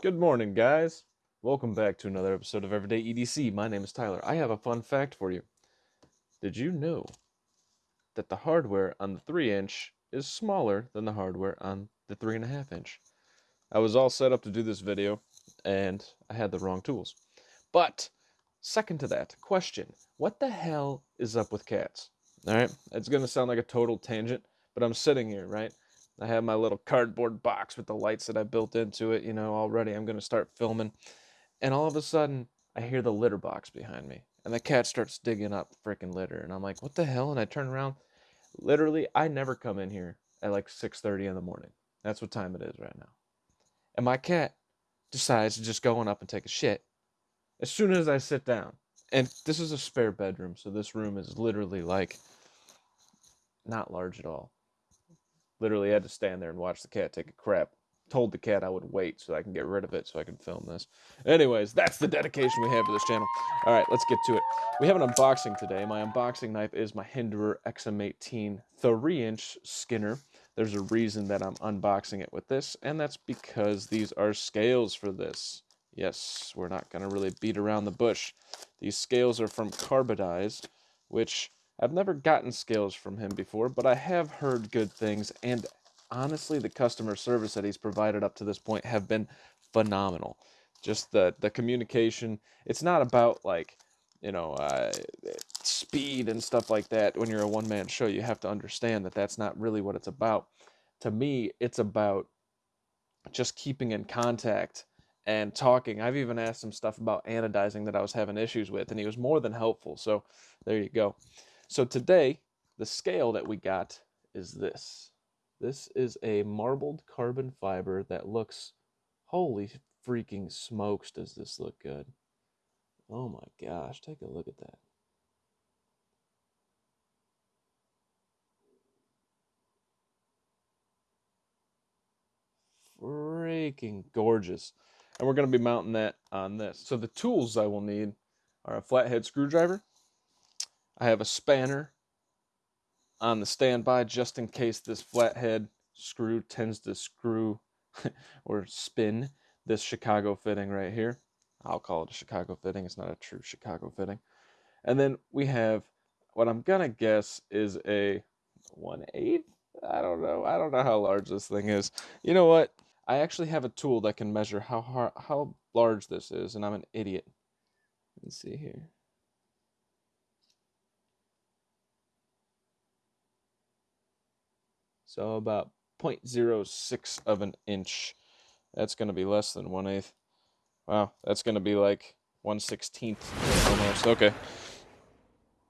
Good morning, guys. Welcome back to another episode of Everyday EDC. My name is Tyler. I have a fun fact for you. Did you know that the hardware on the 3 inch is smaller than the hardware on the 3.5 inch? I was all set up to do this video and I had the wrong tools. But, second to that, question What the hell is up with cats? Alright, it's going to sound like a total tangent, but I'm sitting here, right? I have my little cardboard box with the lights that I built into it, you know, already I'm going to start filming. And all of a sudden, I hear the litter box behind me. And the cat starts digging up freaking litter. And I'm like, what the hell? And I turn around. Literally, I never come in here at like 6.30 in the morning. That's what time it is right now. And my cat decides to just go on up and take a shit as soon as I sit down. And this is a spare bedroom, so this room is literally like not large at all. Literally had to stand there and watch the cat take a crap. Told the cat I would wait so I can get rid of it so I can film this. Anyways, that's the dedication we have to this channel. All right, let's get to it. We have an unboxing today. My unboxing knife is my Hinderer XM18 3-inch Skinner. There's a reason that I'm unboxing it with this, and that's because these are scales for this. Yes, we're not going to really beat around the bush. These scales are from Carbodize, which I've never gotten scales from him before, but I have heard good things, and honestly, the customer service that he's provided up to this point have been phenomenal. Just the the communication. It's not about like you know uh, speed and stuff like that. When you're a one man show, you have to understand that that's not really what it's about. To me, it's about just keeping in contact and talking. I've even asked him stuff about anodizing that I was having issues with, and he was more than helpful. So there you go. So today, the scale that we got is this. This is a marbled carbon fiber that looks, holy freaking smokes, does this look good. Oh my gosh, take a look at that. Freaking gorgeous. And we're going to be mounting that on this. So the tools I will need are a flathead screwdriver, I have a spanner on the standby just in case this flathead screw tends to screw or spin this Chicago fitting right here. I'll call it a Chicago fitting. It's not a true Chicago fitting. And then we have what I'm going to guess is a 1 8 I don't know. I don't know how large this thing is. You know what? I actually have a tool that can measure how hard, how large this is, and I'm an idiot. Let's see here. So about 0.06 of an inch. That's going to be less than 1 8 Wow, that's going to be like 1 16th almost. Okay.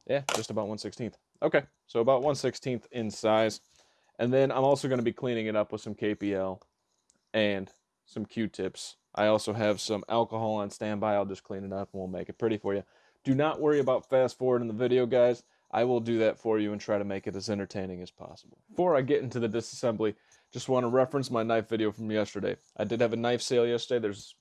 Yeah, just about 1 16th. Okay, so about 1 16th in size. And then I'm also going to be cleaning it up with some KPL and some Q-tips. I also have some alcohol on standby. I'll just clean it up and we'll make it pretty for you. Do not worry about fast forward in the video, guys. I will do that for you and try to make it as entertaining as possible. Before I get into the disassembly, just want to reference my knife video from yesterday. I did have a knife sale yesterday. There's,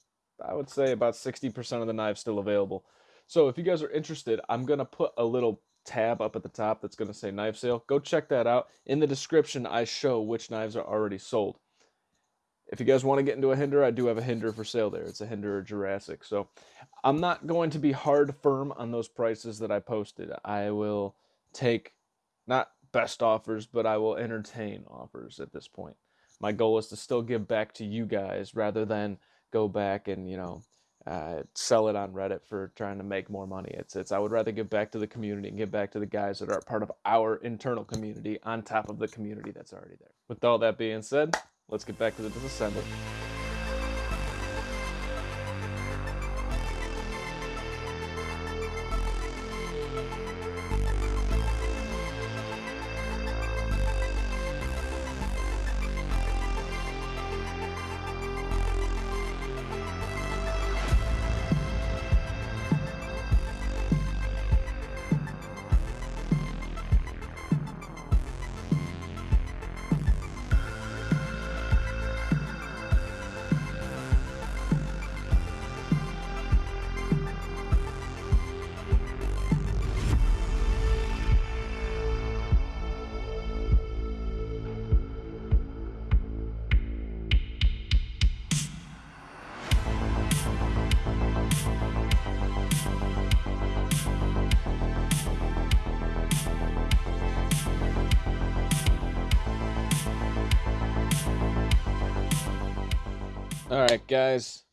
I would say, about 60% of the knives still available. So if you guys are interested, I'm going to put a little tab up at the top that's going to say knife sale. Go check that out. In the description, I show which knives are already sold. If you guys want to get into a Hinderer, I do have a Hinderer for sale there. It's a Hinderer Jurassic. So I'm not going to be hard firm on those prices that I posted. I will take not best offers, but I will entertain offers at this point. My goal is to still give back to you guys rather than go back and, you know, uh, sell it on Reddit for trying to make more money. It's, it's, I would rather give back to the community and give back to the guys that are part of our internal community on top of the community that's already there. With all that being said, let's get back to the disassembly. All right, guys.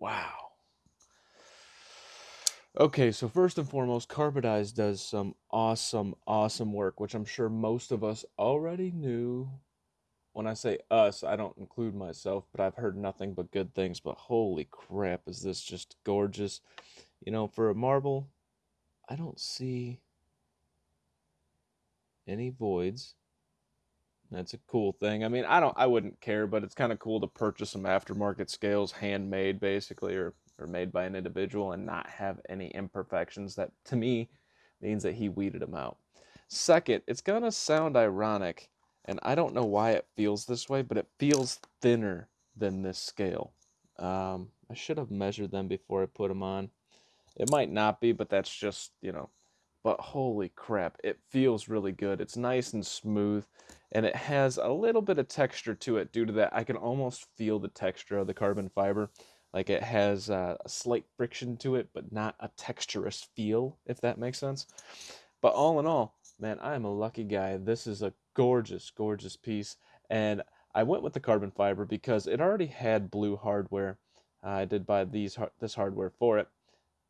Wow. Okay, so first and foremost, Carbodize does some awesome, awesome work, which I'm sure most of us already knew. When I say us, I don't include myself, but I've heard nothing but good things. But holy crap, is this just gorgeous? You know, for a marble, I don't see any voids. That's a cool thing. I mean, I don't I wouldn't care, but it's kind of cool to purchase some aftermarket scales handmade basically or or made by an individual and not have any imperfections that to me means that he weeded them out. Second, it's to sound ironic and I don't know why it feels this way, but it feels thinner than this scale. Um, I should have measured them before I put them on. It might not be, but that's just, you know, but holy crap, it feels really good. It's nice and smooth, and it has a little bit of texture to it due to that. I can almost feel the texture of the carbon fiber. Like it has a slight friction to it, but not a texturous feel, if that makes sense. But all in all, man, I am a lucky guy. This is a gorgeous, gorgeous piece. And I went with the carbon fiber because it already had blue hardware. I did buy these this hardware for it.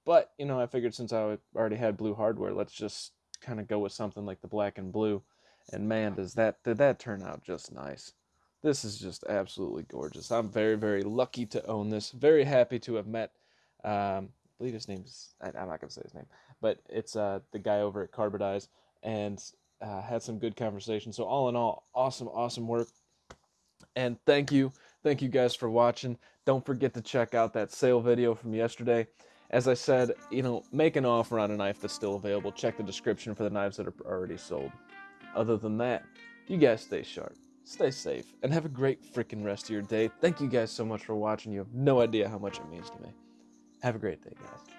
But, you know, I figured since I already had blue hardware, let's just kind of go with something like the black and blue. And man, does that did that turn out just nice. This is just absolutely gorgeous. I'm very, very lucky to own this. Very happy to have met, um, I believe his name's, I, am not going to say his name, but it's uh, the guy over at Carbodize and uh, had some good conversation. So all in all, awesome, awesome work. And thank you. Thank you guys for watching. Don't forget to check out that sale video from yesterday. As I said, you know, make an offer on a knife that's still available. Check the description for the knives that are already sold. Other than that, you guys stay sharp, stay safe, and have a great freaking rest of your day. Thank you guys so much for watching. You have no idea how much it means to me. Have a great day, guys.